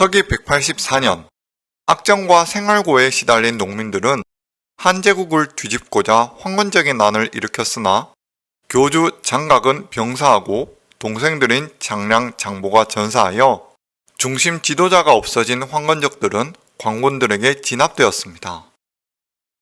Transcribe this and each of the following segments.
서기 184년 악정과 생활고에 시달린 농민들은 한제국을 뒤집고자 황건적인 난을 일으켰으나 교주 장각은 병사하고 동생들인 장량, 장보가 전사하여 중심 지도자가 없어진 황건적들은 광군들에게 진압되었습니다.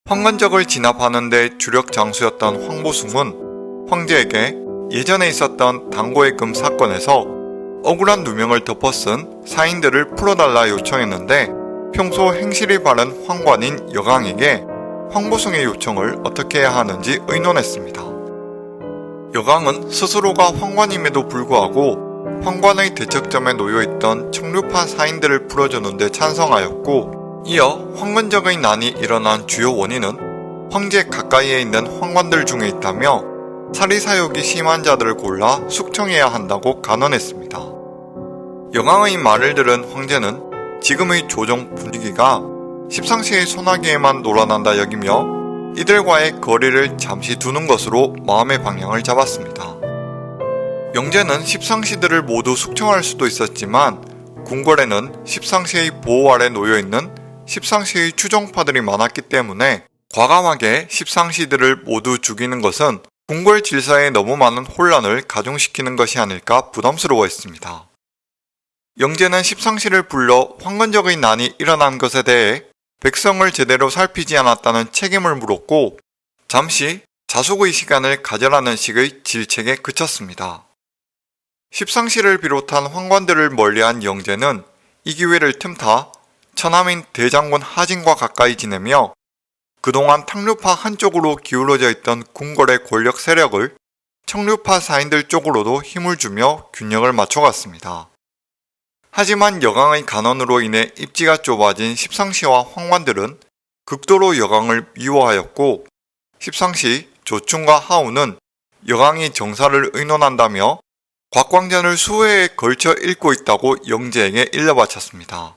황건적을 진압하는 데 주력 장수였던 황보숭은 황제에게 예전에 있었던 당고의 금 사건에서 억울한 누명을 덮어 쓴 사인들을 풀어달라 요청했는데 평소 행실이 바른 황관인 여강에게 황보숭의 요청을 어떻게 해야 하는지 의논했습니다. 여강은 스스로가 황관임에도 불구하고 황관의 대척점에 놓여있던 청류파 사인들을 풀어주는데 찬성하였고 이어 황건적의 난이 일어난 주요 원인은 황제 가까이에 있는 황관들 중에 있다며 사리사욕이 심한 자들을 골라 숙청해야 한다고 간언했습니다. 여강의 말을 들은 황제는 지금의 조정 분위기가 십상시의 소나기에만 놀아난다 여기며 이들과의 거리를 잠시 두는 것으로 마음의 방향을 잡았습니다. 영제는 십상시들을 모두 숙청할 수도 있었지만 궁궐에는 십상시의 보호 아래 놓여있는 십상시의 추종파들이 많았기 때문에 과감하게 십상시들을 모두 죽이는 것은 궁궐 질서에 너무 많은 혼란을 가중시키는 것이 아닐까 부담스러워했습니다. 영제는 십상시를 불러 황건적의 난이 일어난 것에 대해 백성을 제대로 살피지 않았다는 책임을 물었고 잠시 자숙의 시간을 가져라는 식의 질책에 그쳤습니다. 십상시를 비롯한 황관들을 멀리한 영제는 이 기회를 틈타 처남인 대장군 하진과 가까이 지내며 그동안 탕류파 한쪽으로 기울어져 있던 궁궐의 권력 세력을 청류파 사인들 쪽으로도 힘을 주며 균형을 맞춰갔습니다. 하지만 여강의 간언으로 인해 입지가 좁아진 십상시와 황관들은 극도로 여강을 미워하였고 십상시 조충과 하우는 여강이 정사를 의논한다며 곽광전을 수회에 걸쳐 읽고 있다고 영제에게 일러바쳤습니다.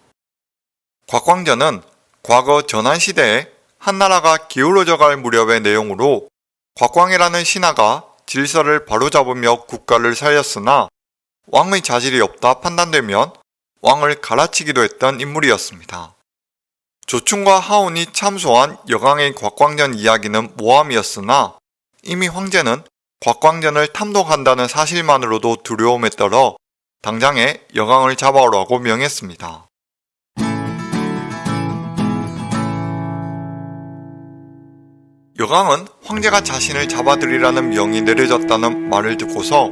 곽광전은 과거 전한시대에 한나라가 기울어져 갈 무렵의 내용으로 곽광이라는 신하가 질서를 바로잡으며 국가를 살렸으나 왕의 자질이 없다 판단되면 왕을 갈아치기도 했던 인물이었습니다. 조충과 하운이 참소한 여강의 곽광전 이야기는 모함이었으나 이미 황제는 곽광전을 탐독한다는 사실만으로도 두려움에 떨어 당장에 여강을 잡아오라고 명했습니다. 여강은 황제가 자신을 잡아들이라는 명이 내려졌다는 말을 듣고서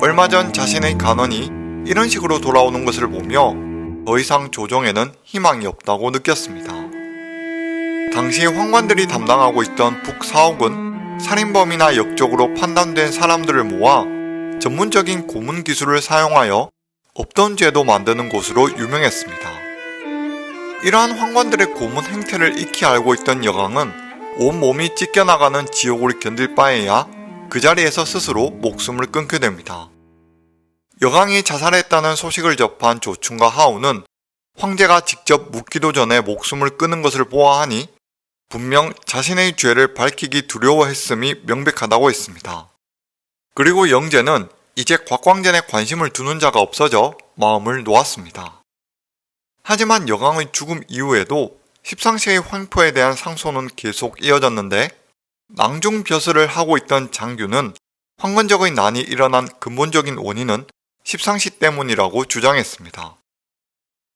얼마 전 자신의 간원이 이런 식으로 돌아오는 것을 보며 더 이상 조정에는 희망이 없다고 느꼈습니다. 당시 황관들이 담당하고 있던 북사옥은 살인범이나 역적으로 판단된 사람들을 모아 전문적인 고문 기술을 사용하여 없던 죄도 만드는 곳으로 유명했습니다. 이러한 황관들의 고문 행태를 익히 알고 있던 여강은 온몸이 찢겨나가는 지옥을 견딜 바에야 그 자리에서 스스로 목숨을 끊게 됩니다. 여강이 자살했다는 소식을 접한 조충과 하우는 황제가 직접 묻기도 전에 목숨을 끊은 것을 보아하니 분명 자신의 죄를 밝히기 두려워했음이 명백하다고 했습니다. 그리고 영제는 이제 곽광전에 관심을 두는 자가 없어져 마음을 놓았습니다. 하지만 여강의 죽음 이후에도 십상시의 황포에 대한 상소는 계속 이어졌는데 낭중벼슬을 하고 있던 장규는 황건적의 난이 일어난 근본적인 원인은 십상시 때문이라고 주장했습니다.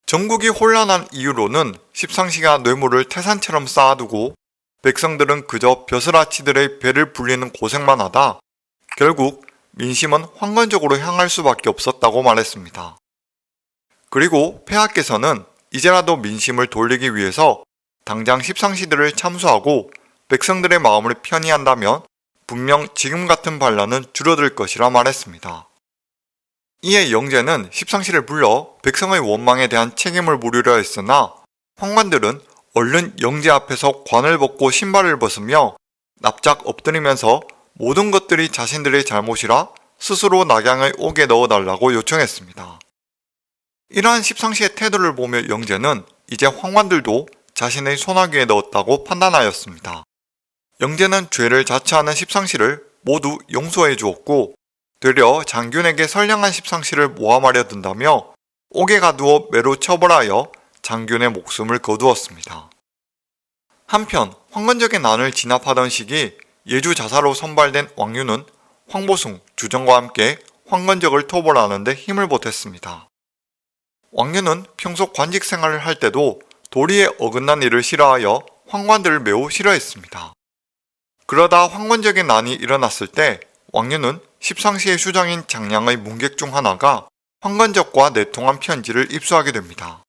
전국이 혼란한 이유로는 십상시가 뇌물을 태산처럼 쌓아두고 백성들은 그저 벼슬아치들의 배를 불리는 고생만 하다 결국 민심은 황건적으로 향할 수밖에 없었다고 말했습니다. 그리고 폐하께서는 이제라도 민심을 돌리기 위해서 당장 십상시들을 참수하고 백성들의 마음을 편히 한다면 분명 지금 같은 반란은 줄어들 것이라 말했습니다. 이에 영제는 십상시를 불러 백성의 원망에 대한 책임을 물으려 했으나 황관들은 얼른 영제 앞에서 관을 벗고 신발을 벗으며 납작 엎드리면서 모든 것들이 자신들의 잘못이라 스스로 낙양을 옥에 넣어달라고 요청했습니다. 이러한 십상시의 태도를 보며 영제는 이제 황관들도 자신의 소나기에 넣었다고 판단하였습니다. 영제는 죄를 자처하는 십상시를 모두 용서해 주었고 되려 장균에게 선량한 십상시를 모함하려 든다며 옥에 가두어 매로 처벌하여 장균의 목숨을 거두었습니다. 한편 황건적의 난을 진압하던 시기 예주 자사로 선발된 왕유는 황보숭, 주정과 함께 황건적을 토벌하는 데 힘을 보탰습니다. 왕유는 평소 관직 생활을 할 때도 도리에 어긋난 일을 싫어하여 황관들을 매우 싫어했습니다. 그러다 황건적의 난이 일어났을 때 왕유는 십상시의 수장인 장량의 문객 중 하나가 황건적과 내통한 편지를 입수하게 됩니다.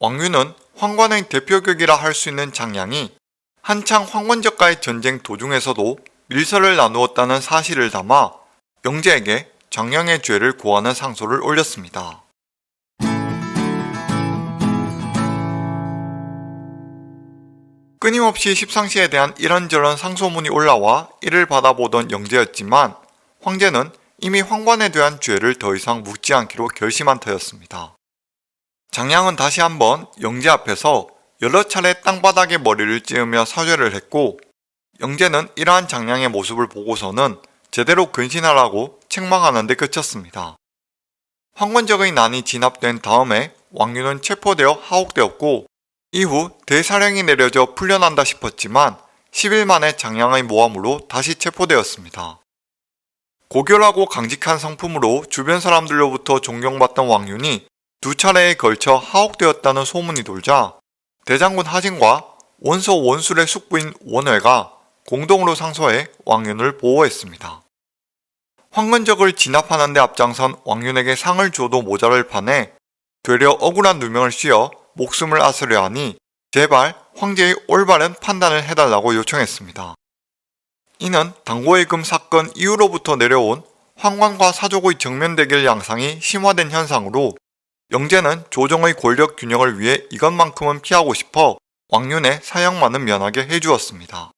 왕유는 황관의 대표격이라 할 수 있는 장량이 한창 황건적과의 전쟁 도중에서도 밀서를 나누었다는 사실을 담아 영재에게 장량의 죄를 고하는 상소를 올렸습니다. 끊임없이 십상시에 대한 이런저런 상소문이 올라와 이를 받아보던 영재였지만 황제는 이미 황관에 대한 죄를 더 이상 묻지 않기로 결심한 터였습니다. 장량은 다시 한번 영재 앞에서 여러 차례 땅바닥에 머리를 찌으며 사죄를 했고 영재는 이러한 장량의 모습을 보고서는 제대로 근신하라고 책망하는 데 그쳤습니다. 황건적의 난이 진압된 다음에 왕유는 체포되어 하옥되었고 이후 대사령이 내려져 풀려난다 싶었지만 10일 만에 장량의 모함으로 다시 체포되었습니다. 고결하고 강직한 성품으로 주변 사람들로부터 존경받던 왕윤이 두 차례에 걸쳐 하옥되었다는 소문이 돌자 대장군 하진과 원소 원술의 숙부인 원회가 공동으로 상소해 왕윤을 보호했습니다. 황건적을 진압하는 데 앞장선 왕윤에게 상을 줘도 모자랄 판에 되려 억울한 누명을 씌어 목숨을 아스려 하니 제발 황제의 올바른 판단을 해달라고 요청했습니다. 이는 당고의금 사건 이후로부터 내려온 황관과 사족의 정면 대결 양상이 심화된 현상으로 영재는 조정의 권력 균형을 위해 이것만큼은 피하고 싶어 왕윤의 사형만은 면하게 해주었습니다.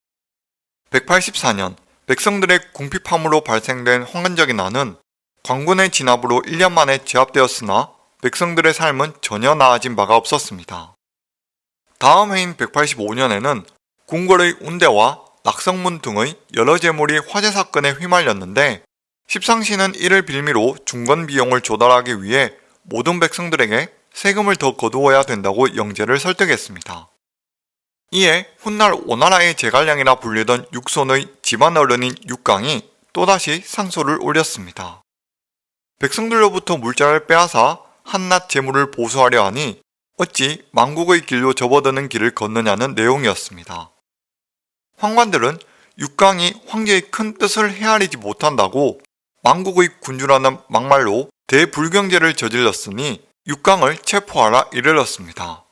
184년 백성들의 궁핍함으로 발생된 황건적의 난은 광군의 진압으로 1년 만에 제압되었으나 백성들의 삶은 전혀 나아진 바가 없었습니다. 다음 해인 185년에는 궁궐의 운대와 낙성문 등의 여러 재물이 화재 사건에 휘말렸는데 십상시는 이를 빌미로 중건 비용을 조달하기 위해 모든 백성들에게 세금을 더 거두어야 된다고 영제를 설득했습니다. 이에 훗날 오나라의 제갈량이라 불리던 육손의 집안 어른인 육강이 또다시 상소를 올렸습니다. 백성들로부터 물자를 빼앗아 한낱 재물을 보수하려 하니 어찌 망국의 길로 접어드는 길을 걷느냐는 내용이었습니다. 황관들은 육강이 황제의 큰 뜻을 헤아리지 못한다고 망국의 군주라는 막말로 대불경제를 저질렀으니 육강을 체포하라 이르렀습니다.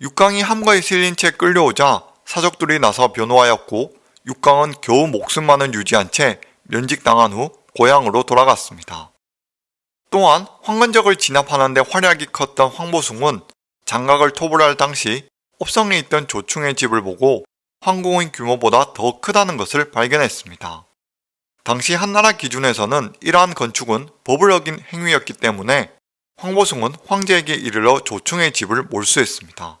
육강이 함거에 실린 채 끌려오자 사적들이 나서 변호하였고 육강은 겨우 목숨만은 유지한 채 면직당한 후 고향으로 돌아갔습니다. 또한 황건적을 진압하는 데 활약이 컸던 황보숭은 장각을 토벌할 당시 옵성에 있던 조충의 집을 보고 황궁의 규모보다 더 크다는 것을 발견했습니다. 당시 한나라 기준에서는 이러한 건축은 법을 어긴 행위였기 때문에 황보숭은 황제에게 이르러 조충의 집을 몰수했습니다.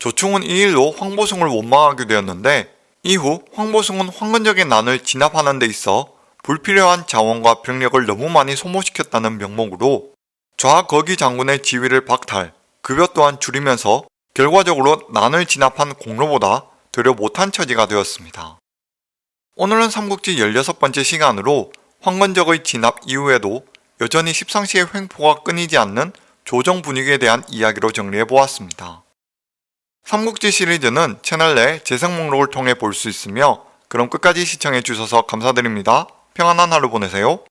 조충은 이 일로 황보숭을 원망하게 되었는데 이후 황보숭은 황건적의 난을 진압하는 데 있어 불필요한 자원과 병력을 너무 많이 소모시켰다는 명목으로 좌거기 장군의 지위를 박탈, 급여 또한 줄이면서 결과적으로 난을 진압한 공로보다 되려 못한 처지가 되었습니다. 오늘은 삼국지 16번째 시간으로 황건적의 진압 이후에도 여전히 십상시의 횡포가 끊이지 않는 조정 분위기에 대한 이야기로 정리해보았습니다. 삼국지 시리즈는 채널 내 재생 목록을 통해 볼 수 있으며 그럼 끝까지 시청해주셔서 감사드립니다. 평안한 하루 보내세요.